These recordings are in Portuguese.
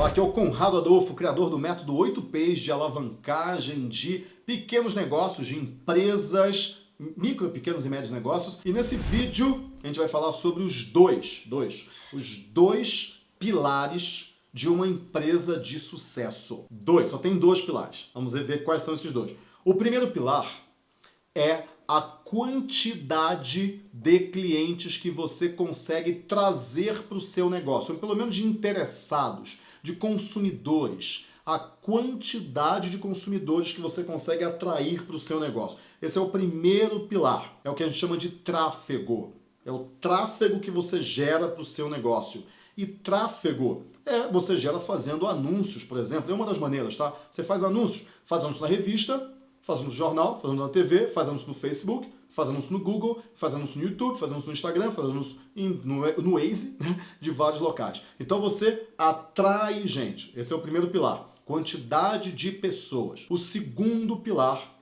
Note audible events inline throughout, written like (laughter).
Olá, aqui é o Conrado Adolfo, criador do método 8Ps de alavancagem de pequenos negócios, de empresas, micro, pequenos e médios negócios. E nesse vídeo a gente vai falar sobre os dois, dois, os dois pilares de uma empresa de sucesso. Dois, só tem dois pilares. Vamos ver quais são esses dois. O primeiro pilar é a quantidade de clientes que você consegue trazer para o seu negócio, ou pelo menos de interessados de consumidores, a quantidade de consumidores que você consegue atrair para o seu negócio. Esse é o primeiro pilar, é o que a gente chama de tráfego. É o tráfego que você gera para o seu negócio. E tráfego é você gera fazendo anúncios, por exemplo. É uma das maneiras, tá? Você faz anúncios, faz anúncios na revista, faz anúncio no jornal, faz anúncio na TV, faz anúncio no Facebook, faz anúncio no Google, faz anúncio no YouTube, faz anúncio no Instagram, faz anúncio no, no Waze, (laughs) né, de vários locais. Então você atrai gente. Esse é o primeiro pilar. Quantidade de pessoas. O segundo pilar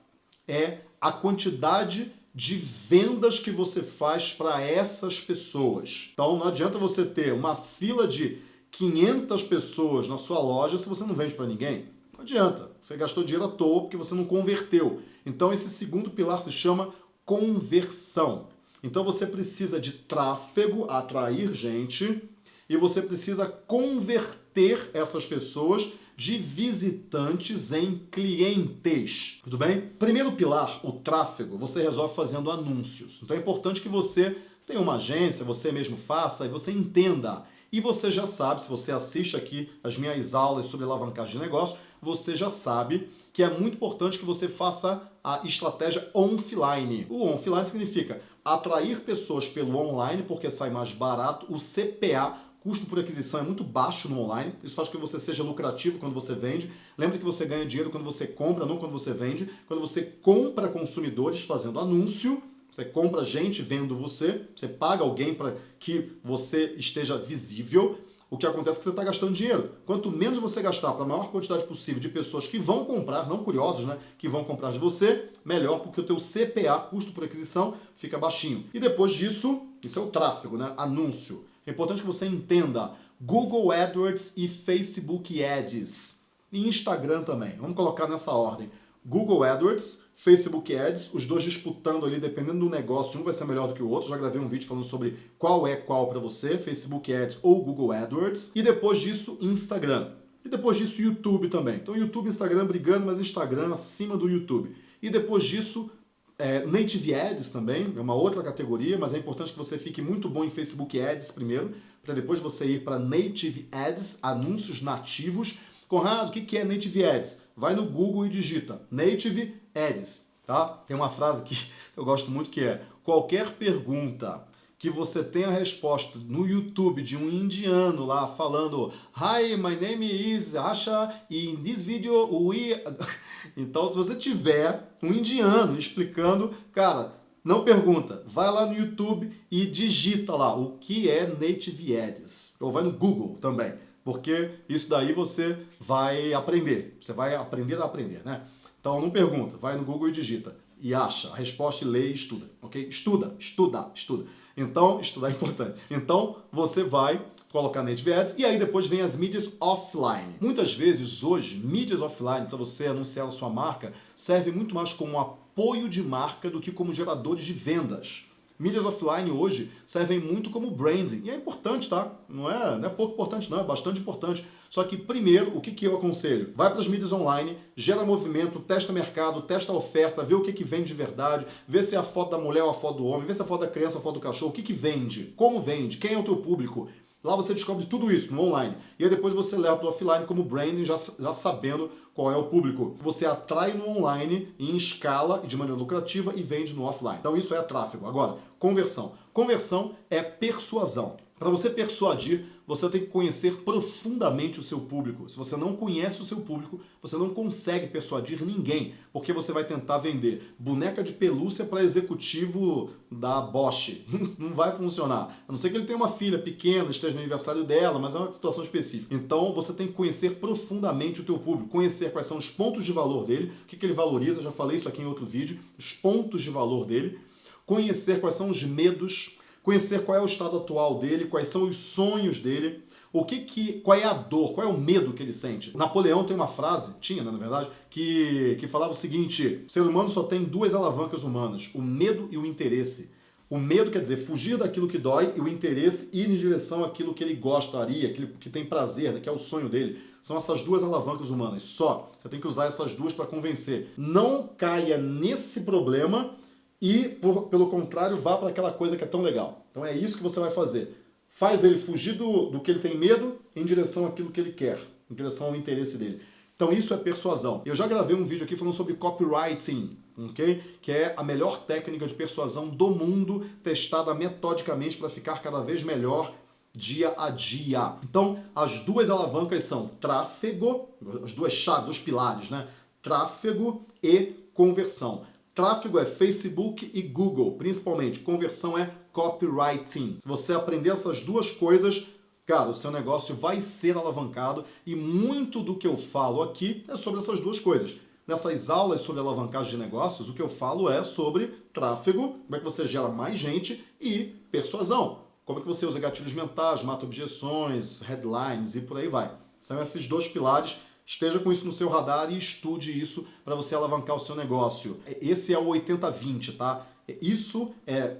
é a quantidade de vendas que você faz para essas pessoas. Então não adianta você ter uma fila de 500 pessoas na sua loja se você não vende para ninguém. Não adianta. Você gastou dinheiro à toa porque você não converteu. Então esse segundo pilar se chama conversão. Então você precisa de tráfego, atrair gente, e você precisa converter essas pessoas de visitantes em clientes. Tudo bem? Primeiro pilar, o tráfego, você resolve fazendo anúncios. Então é importante que você tenha uma agência, você mesmo faça e você entenda. E você já sabe, se você assiste aqui as minhas aulas sobre alavancagem de negócio, você já sabe que é muito importante que você faça a estratégia offline. O offline significa atrair pessoas pelo online, porque sai mais barato, o CPA, custo por aquisição é muito baixo no online, isso faz com que você seja lucrativo quando você vende. Lembre que você ganha dinheiro quando você compra, não quando você vende. Quando você compra consumidores fazendo anúncio, você compra gente vendo você, você paga alguém para que você esteja visível o que acontece é que você está gastando dinheiro. Quanto menos você gastar para a maior quantidade possível de pessoas que vão comprar, não curiosos, né, que vão comprar de você, melhor, porque o teu CPA, custo por aquisição, fica baixinho. E depois disso, isso é o tráfego, né, anúncio. É importante que você entenda Google AdWords e Facebook Ads. E Instagram também. Vamos colocar nessa ordem. Google AdWords, Facebook Ads, os dois disputando ali, dependendo do negócio, um vai ser melhor do que o outro. Já gravei um vídeo falando sobre qual é qual para você, Facebook Ads ou Google AdWords. E depois disso, Instagram. E depois disso, YouTube também. Então, YouTube e Instagram brigando, mas Instagram acima do YouTube. E depois disso, é, Native Ads também, é uma outra categoria, mas é importante que você fique muito bom em Facebook Ads primeiro, para depois você ir para Native Ads, anúncios nativos. Conrado, o que é Native Ads? Vai no Google e digita Native Ads, tá? Tem uma frase que (laughs) eu gosto muito que é qualquer pergunta que você tenha resposta no YouTube de um indiano lá falando Hi, my name is Asha, in this video we... (laughs) Então, se você tiver um indiano explicando, cara, não pergunta, vai lá no YouTube e digita lá o que é Native Ads. Ou vai no Google também, porque isso daí você vai aprender. Você vai aprender a aprender, né? Então não pergunta, vai no Google e digita. E acha a resposta e lê e estuda, ok? Estuda, estuda, estuda. Então, estudar é importante. Então, você vai colocar Native Ads e aí depois vem as mídias offline. Muitas vezes hoje, mídias offline, para você anunciar a sua marca, serve muito mais como apoio de marca do que como geradores de vendas. Mídias offline hoje servem muito como branding. E é importante, tá? Não é, não é pouco importante, não. É bastante importante. Só que, primeiro, o que, que eu aconselho? Vai para as mídias online, gera movimento, testa mercado, testa oferta, vê o que, que vende de verdade, vê se é a foto da mulher ou a foto do homem, vê se é a foto da criança ou a foto do cachorro, o que, que vende, como vende, quem é o teu público. Lá você descobre tudo isso no online. E aí depois você leva para o offline como branding, já, já sabendo qual é o público. Você atrai no online em escala e de maneira lucrativa e vende no offline. Então isso é tráfego. Agora, conversão. Conversão é persuasão. Para você persuadir, você tem que conhecer profundamente o seu público. Se você não conhece o seu público, você não consegue persuadir ninguém, porque você vai tentar vender boneca de pelúcia para executivo da Bosch. (laughs) Não vai funcionar. A não ser que ele tenha uma filha pequena, esteja no aniversário dela, mas é uma situação específica. Então você tem que conhecer profundamente o teu público, conhecer quais são os pontos de valor dele, o que, que ele valoriza, já falei isso aqui em outro vídeo, os pontos de valor dele, conhecer quais são os medos, conhecer qual é o estado atual dele, quais são os sonhos dele, O que que, qual é a dor, qual é o medo que ele sente? Napoleão tem uma frase, tinha, né, na verdade, que, que falava o seguinte, o ser humano só tem duas alavancas humanas, o medo e o interesse. O medo quer dizer fugir daquilo que dói e o interesse ir em direção àquilo que ele gostaria, aquilo que tem prazer, né, que é o sonho dele. São essas duas alavancas humanas, só. Você tem que usar essas duas para convencer. Não caia nesse problema e, por, pelo contrário, vá para aquela coisa que é tão legal. Então é isso que você vai fazer. Faz ele fugir do, do que ele tem medo em direção àquilo que ele quer, em direção ao interesse dele. Então isso é persuasão. Eu já gravei um vídeo aqui falando sobre copywriting, ok? Que é a melhor técnica de persuasão do mundo, testada metodicamente para ficar cada vez melhor dia a dia. Então, as duas alavancas são tráfego, as duas chaves, dois pilares, né? Tráfego e conversão. Tráfego é Facebook e Google, principalmente. Conversão é copywriting. Se você aprender essas duas coisas, cara, o seu negócio vai ser alavancado e muito do que eu falo aqui é sobre essas duas coisas. Nessas aulas sobre alavancagem de negócios, o que eu falo é sobre tráfego, como é que você gera mais gente e persuasão. Como é que você usa gatilhos mentais, mata objeções, headlines e por aí vai. São esses dois pilares. Esteja com isso no seu radar e estude isso para você alavancar o seu negócio. Esse é o 80-20, tá? Isso é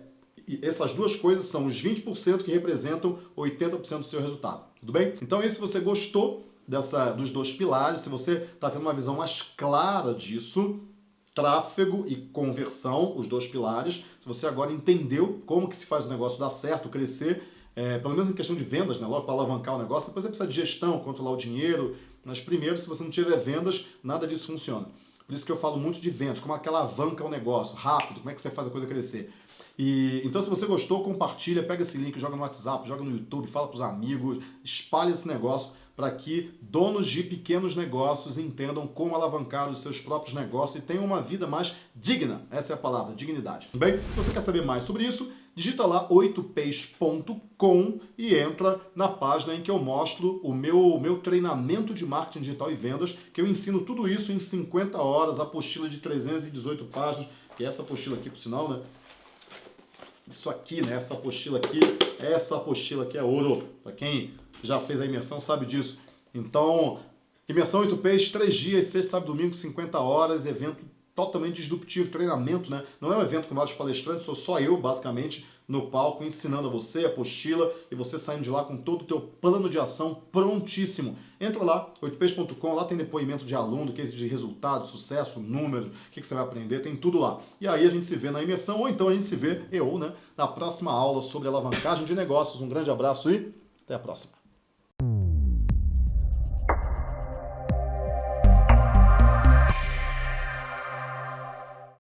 essas duas coisas são os 20% que representam 80% do seu resultado. Tudo bem? Então, se você gostou dessa, dos dois pilares, se você está tendo uma visão mais clara disso, tráfego e conversão, os dois pilares, se você agora entendeu como que se faz o negócio dar certo, crescer, é, pelo menos em questão de vendas, né, logo para alavancar o negócio, depois você precisa de gestão, controlar o dinheiro, mas primeiro, se você não tiver vendas, nada disso funciona. Por isso que eu falo muito de vendas, como aquela alavanca o negócio, rápido, como é que você faz a coisa crescer. E, então, se você gostou, compartilha, pega esse link, joga no WhatsApp, joga no YouTube, fala para os amigos, espalha esse negócio para que donos de pequenos negócios entendam como alavancar os seus próprios negócios e tenham uma vida mais digna. Essa é a palavra, dignidade. Bem? Se você quer saber mais sobre isso, digita lá 8p's.com e entra na página em que eu mostro o meu, meu treinamento de marketing digital e vendas, que eu ensino tudo isso em 50 horas, apostila de 318 páginas, que é essa apostila aqui, por sinal, né? isso aqui, né? Essa apostila aqui, essa apostila aqui é ouro. Para quem já fez a imersão sabe disso. Então, imersão 8Ps, 3 dias, sexta, sábado, domingo, 50 horas, evento totalmente disruptivo, treinamento, né? Não é um evento com vários palestrantes, sou só eu, basicamente, no palco, ensinando a você a apostila e você saindo de lá com todo o teu plano de ação prontíssimo. Entra lá, 8ps.com, lá tem depoimento de aluno, case de resultado, sucesso, número, o que, que você vai aprender, tem tudo lá. E aí a gente se vê na imersão, ou então a gente se vê, eu, né, na próxima aula sobre alavancagem de negócios. Um grande abraço e até a próxima.